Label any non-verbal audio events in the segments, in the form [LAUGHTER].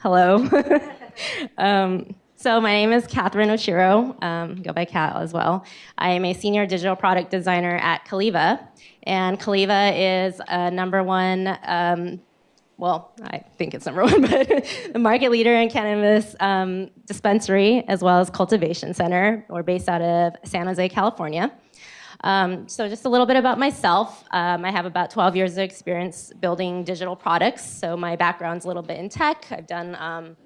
Hello. [LAUGHS] um, so my name is Catherine Oshiro, um, go by Cat as well. I am a senior digital product designer at Caliva, and Caliva is a number one, um, well, I think it's number [LAUGHS] one, but the market leader in cannabis um, dispensary as well as cultivation center. We're based out of San Jose, California. Um, so just a little bit about myself. Um, I have about 12 years of experience building digital products. So my background's a little bit in tech. I've done um,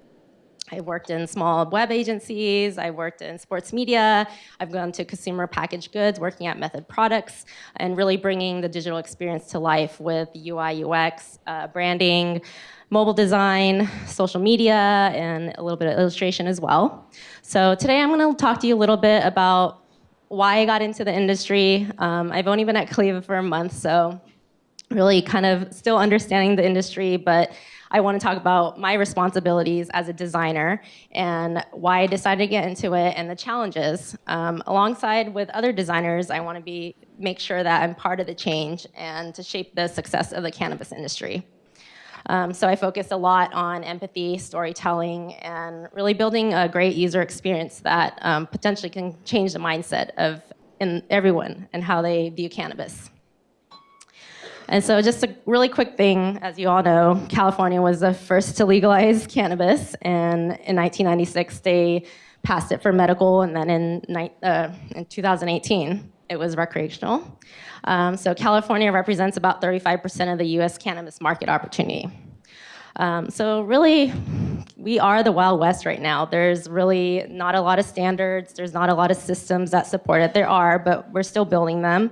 I worked in small web agencies, I've worked in sports media, I've gone to consumer packaged goods, working at Method Products, and really bringing the digital experience to life with UI, UX, uh, branding, mobile design, social media, and a little bit of illustration as well. So today I'm gonna talk to you a little bit about why I got into the industry. Um, I've only been at Caliva for a month, so really kind of still understanding the industry, but I want to talk about my responsibilities as a designer and why I decided to get into it and the challenges. Um, alongside with other designers, I want to be make sure that I'm part of the change and to shape the success of the cannabis industry. Um, so I focus a lot on empathy, storytelling, and really building a great user experience that um, potentially can change the mindset of in everyone and how they view cannabis. And so just a really quick thing, as you all know, California was the first to legalize cannabis, and in 1996 they passed it for medical, and then in, uh, in 2018 it was recreational. Um, so California represents about 35% of the US cannabis market opportunity. Um, so really, we are the Wild West right now. There's really not a lot of standards. There's not a lot of systems that support it. There are, but we're still building them.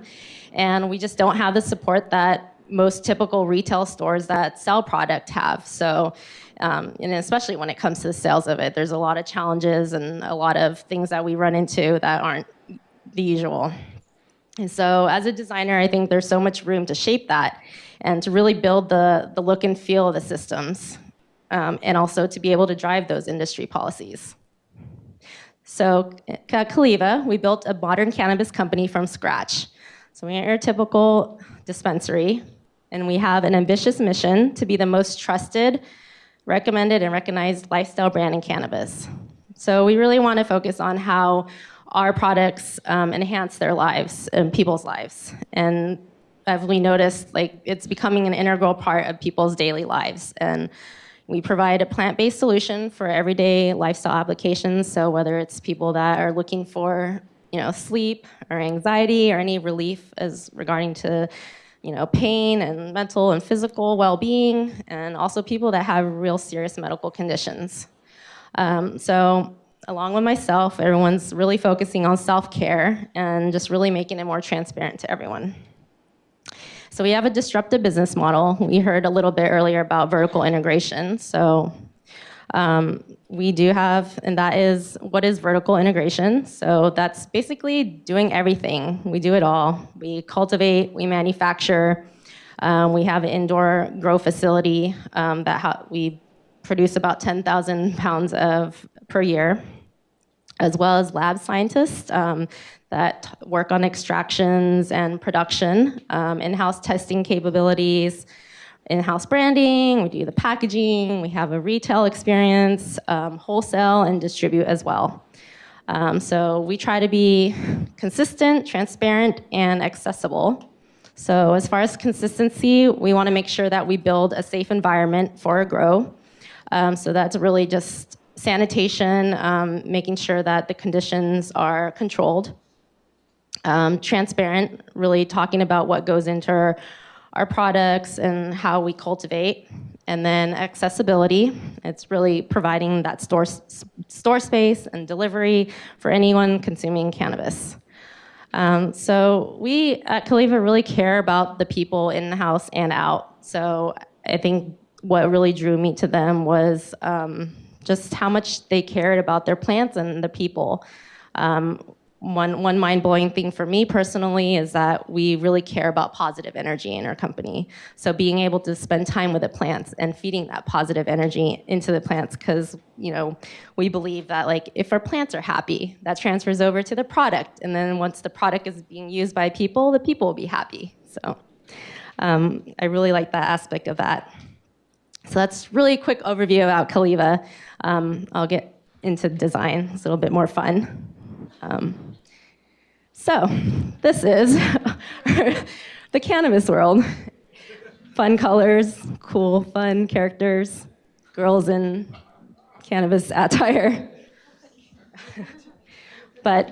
And we just don't have the support that most typical retail stores that sell product have. So, um, and especially when it comes to the sales of it, there's a lot of challenges and a lot of things that we run into that aren't the usual. And so as a designer, I think there's so much room to shape that and to really build the, the look and feel of the systems um, and also to be able to drive those industry policies. So at Caliva, we built a modern cannabis company from scratch. So we are a typical dispensary, and we have an ambitious mission to be the most trusted, recommended, and recognized lifestyle brand in cannabis. So we really want to focus on how our products um, enhance their lives and people's lives. And as we noticed, like it's becoming an integral part of people's daily lives. And we provide a plant-based solution for everyday lifestyle applications. So whether it's people that are looking for you know, sleep or anxiety or any relief as regarding to you know, pain and mental and physical well-being, and also people that have real serious medical conditions. Um, so along with myself, everyone's really focusing on self-care and just really making it more transparent to everyone. So we have a disruptive business model. We heard a little bit earlier about vertical integration. So um, we do have, and that is, what is vertical integration? So that's basically doing everything. We do it all. We cultivate, we manufacture, um, we have an indoor grow facility um, that we produce about 10,000 pounds of per year, as well as lab scientists um, that work on extractions and production, um, in-house testing capabilities, in-house branding, we do the packaging, we have a retail experience, um, wholesale, and distribute as well. Um, so we try to be consistent, transparent, and accessible. So as far as consistency, we want to make sure that we build a safe environment for a grow. Um, so that's really just sanitation, um, making sure that the conditions are controlled. Um, transparent, really talking about what goes into our our products and how we cultivate. And then accessibility, it's really providing that store, store space and delivery for anyone consuming cannabis. Um, so we at Caliva really care about the people in the house and out. So I think what really drew me to them was um, just how much they cared about their plants and the people. Um, one, one mind-blowing thing for me personally is that we really care about positive energy in our company. So being able to spend time with the plants and feeding that positive energy into the plants because you know we believe that like if our plants are happy, that transfers over to the product. And then once the product is being used by people, the people will be happy. So um, I really like that aspect of that. So that's really a quick overview about Caliva. Um, I'll get into design. It's a little bit more fun. Um, so this is [LAUGHS] the cannabis world. Fun colors, cool, fun characters, girls in cannabis attire. [LAUGHS] but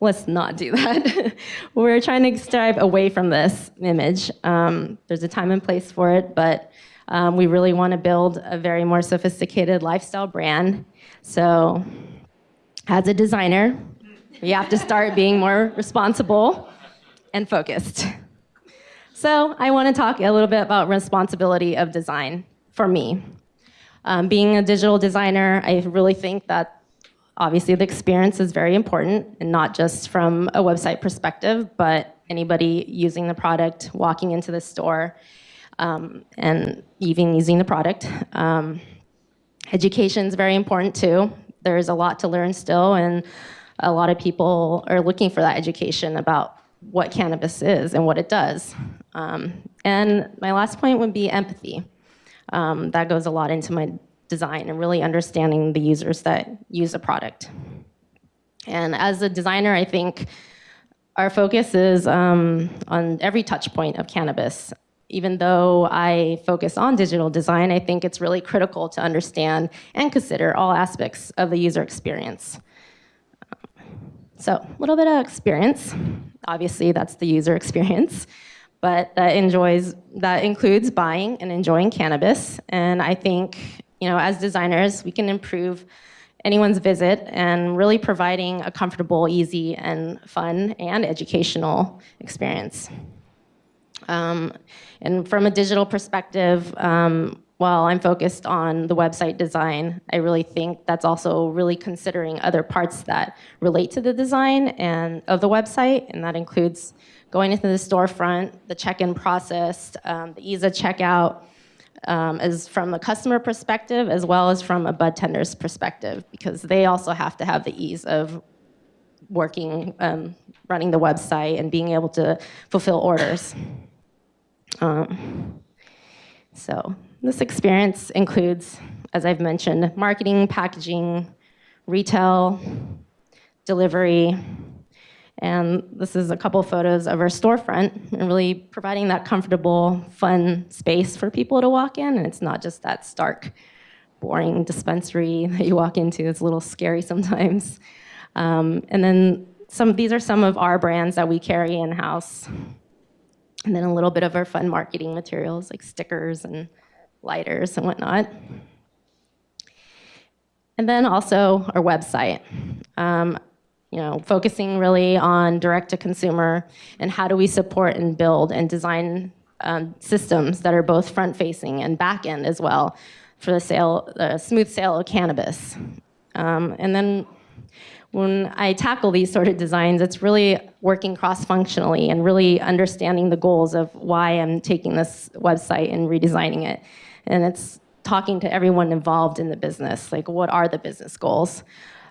let's not do that. [LAUGHS] We're trying to strive away from this image. Um, there's a time and place for it, but um, we really want to build a very more sophisticated lifestyle brand. So, as a designer, we have to start being more responsible and focused. So, I want to talk a little bit about responsibility of design for me. Um, being a digital designer, I really think that obviously the experience is very important, and not just from a website perspective, but anybody using the product, walking into the store, um, and even using the product. Um, education is very important too. There's a lot to learn still, and a lot of people are looking for that education about what cannabis is and what it does. Um, and my last point would be empathy. Um, that goes a lot into my design and really understanding the users that use the product. And as a designer, I think our focus is um, on every touch point of cannabis even though I focus on digital design, I think it's really critical to understand and consider all aspects of the user experience. So a little bit of experience. Obviously, that's the user experience, [LAUGHS] but that enjoys that includes buying and enjoying cannabis. And I think, you know, as designers, we can improve anyone's visit and really providing a comfortable, easy, and fun and educational experience. Um, and from a digital perspective, um, while I'm focused on the website design, I really think that's also really considering other parts that relate to the design and of the website, and that includes going into the storefront, the check-in process, um, the ease of checkout, um, as from the customer perspective as well as from a bud tender's perspective, because they also have to have the ease of working, um, running the website and being able to fulfill orders. Um, so this experience includes, as I've mentioned, marketing, packaging, retail, delivery, and this is a couple photos of our storefront and really providing that comfortable, fun space for people to walk in. And it's not just that stark, boring dispensary [LAUGHS] that you walk into. It's a little scary sometimes. Um, and then some, these are some of our brands that we carry in-house and then a little bit of our fun marketing materials like stickers and lighters and whatnot. And then also our website. Um, you know, focusing really on direct to consumer and how do we support and build and design um, systems that are both front facing and back end as well for the sale, the smooth sale of cannabis. Um, and then when I tackle these sort of designs, it's really working cross-functionally and really understanding the goals of why I'm taking this website and redesigning it. And it's talking to everyone involved in the business, like what are the business goals?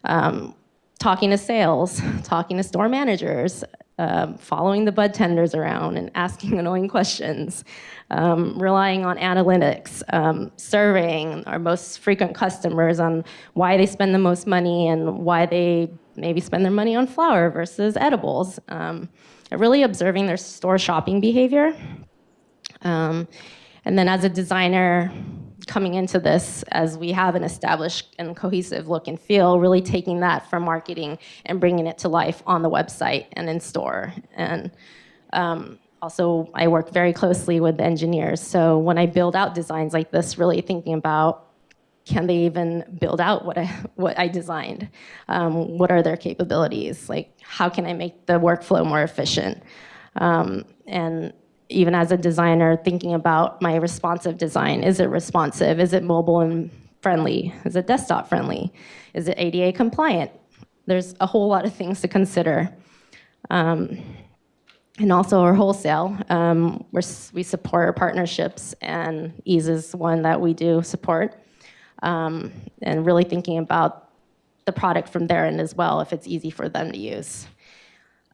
Um, talking to sales, [LAUGHS] talking to store managers, um, following the bud tenders around and asking [LAUGHS] annoying questions, um, relying on analytics, um, surveying our most frequent customers on why they spend the most money and why they maybe spend their money on flour versus edibles. Um, really observing their store shopping behavior. Um, and then as a designer, coming into this as we have an established and cohesive look and feel, really taking that from marketing and bringing it to life on the website and in store. And um, also, I work very closely with the engineers. So when I build out designs like this, really thinking about can they even build out what I, [LAUGHS] what I designed? Um, what are their capabilities? Like, how can I make the workflow more efficient? Um, and even as a designer, thinking about my responsive design. Is it responsive? Is it mobile and friendly? Is it desktop friendly? Is it ADA compliant? There's a whole lot of things to consider. Um, and also our wholesale, um, we support our partnerships and Eaze is one that we do support. Um, and really thinking about the product from their end as well, if it's easy for them to use.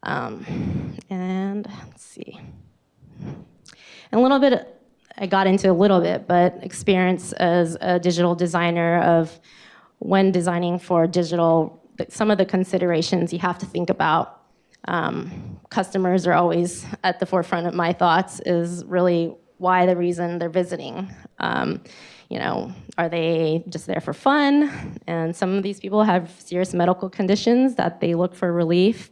Um, and let's see. And a little bit, I got into a little bit, but experience as a digital designer of when designing for digital, some of the considerations you have to think about. Um, customers are always at the forefront of my thoughts is really why the reason they're visiting. Um, you know, are they just there for fun? And some of these people have serious medical conditions that they look for relief.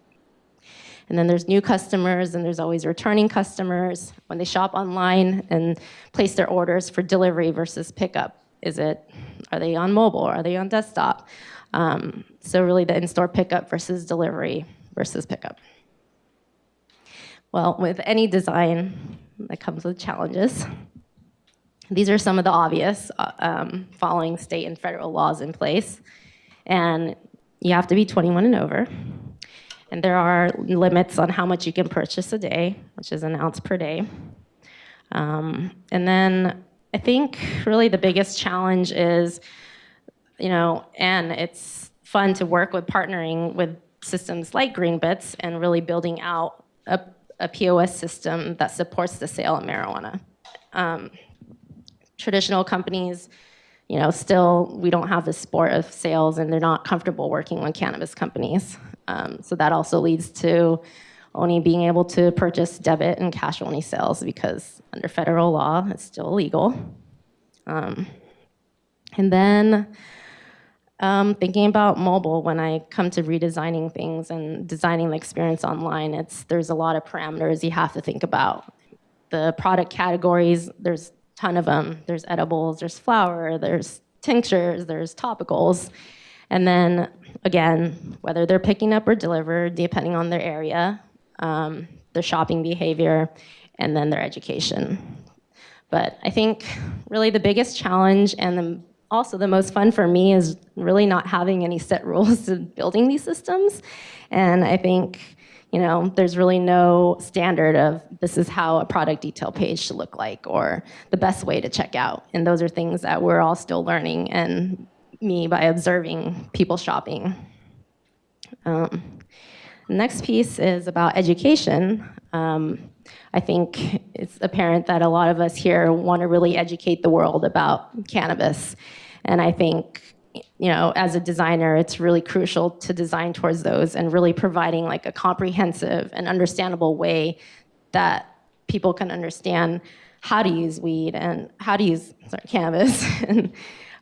And then there's new customers and there's always returning customers when they shop online and place their orders for delivery versus pickup. Is it, are they on mobile? Are they on desktop? Um, so really the in-store pickup versus delivery versus pickup. Well, with any design that comes with challenges. These are some of the obvious uh, um, following state and federal laws in place. And you have to be 21 and over. And there are limits on how much you can purchase a day, which is an ounce per day. Um, and then I think really the biggest challenge is, you know, and it's fun to work with partnering with systems like Greenbits and really building out a, a POS system that supports the sale of marijuana. Um, traditional companies, you know, still we don't have the sport of sales and they're not comfortable working with cannabis companies. Um, so that also leads to only being able to purchase debit and cash only sales because under federal law, it's still illegal. Um, and then um, thinking about mobile when I come to redesigning things and designing the experience online, it's there's a lot of parameters you have to think about. The product categories, there's a ton of them. There's edibles, there's flower, there's tinctures, there's topicals. And then again, whether they're picking up or delivered, depending on their area, um, their shopping behavior, and then their education. But I think really the biggest challenge and the, also the most fun for me is really not having any set rules [LAUGHS] to building these systems. And I think you know, there's really no standard of this is how a product detail page should look like or the best way to check out. And those are things that we're all still learning and me by observing people shopping. Um, next piece is about education. Um, I think it's apparent that a lot of us here want to really educate the world about cannabis. And I think you know, as a designer, it's really crucial to design towards those and really providing like a comprehensive and understandable way that people can understand how to use weed and how to use sorry, cannabis. [LAUGHS] and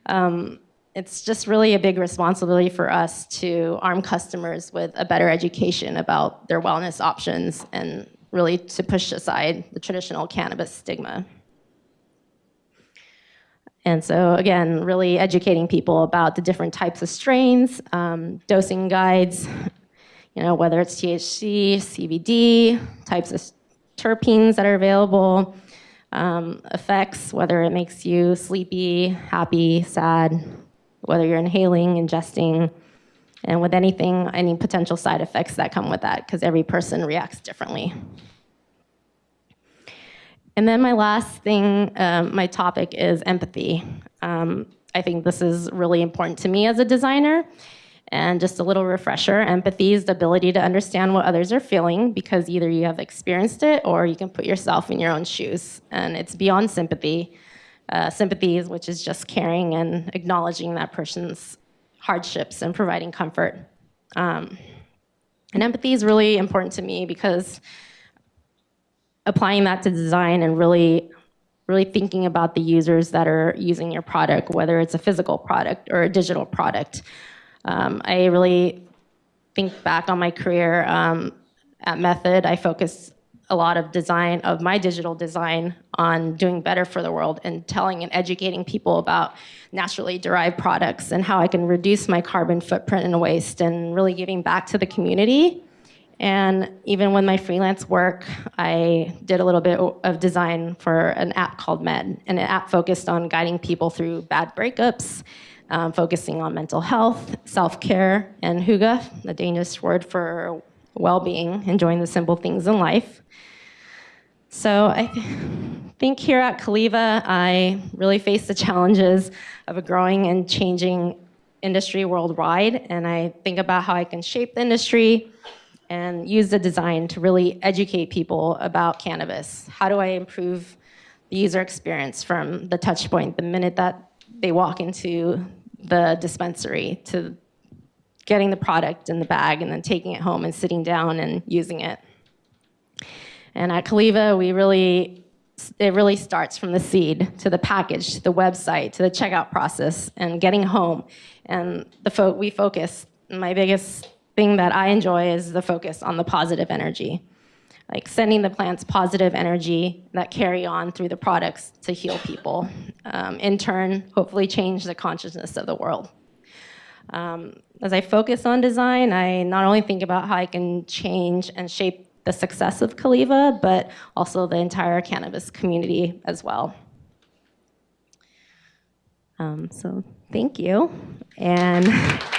um, it's just really a big responsibility for us to arm customers with a better education about their wellness options and really to push aside the traditional cannabis stigma. And so again, really educating people about the different types of strains, um, dosing guides, you know, whether it's THC, CBD, types of terpenes that are available, um, effects, whether it makes you sleepy, happy, sad, whether you're inhaling, ingesting, and with anything, any potential side effects that come with that, because every person reacts differently. And then my last thing, um, my topic is empathy. Um, I think this is really important to me as a designer. And just a little refresher, empathy is the ability to understand what others are feeling because either you have experienced it or you can put yourself in your own shoes. And it's beyond sympathy. Uh, sympathy, which is just caring and acknowledging that person's hardships and providing comfort. Um, and empathy is really important to me because applying that to design and really really thinking about the users that are using your product, whether it's a physical product or a digital product. Um, I really think back on my career um, at Method. I focused a lot of design of my digital design on doing better for the world and telling and educating people about naturally derived products and how I can reduce my carbon footprint and waste and really giving back to the community. And even with my freelance work, I did a little bit of design for an app called Mend, and an app focused on guiding people through bad breakups, um, focusing on mental health, self-care, and hygge, the Danish word for well-being, enjoying the simple things in life. So I th think here at Caliva, I really face the challenges of a growing and changing industry worldwide, and I think about how I can shape the industry, and use the design to really educate people about cannabis. How do I improve the user experience from the touch point, the minute that they walk into the dispensary to getting the product in the bag and then taking it home and sitting down and using it. And at Caliva, we really, it really starts from the seed to the package, to the website, to the checkout process, and getting home. And the fo- we focus. My biggest thing that I enjoy is the focus on the positive energy, like sending the plants positive energy that carry on through the products to heal people. Um, in turn, hopefully change the consciousness of the world. Um, as I focus on design, I not only think about how I can change and shape the success of Caliva, but also the entire cannabis community as well. Um, so thank you. And [LAUGHS]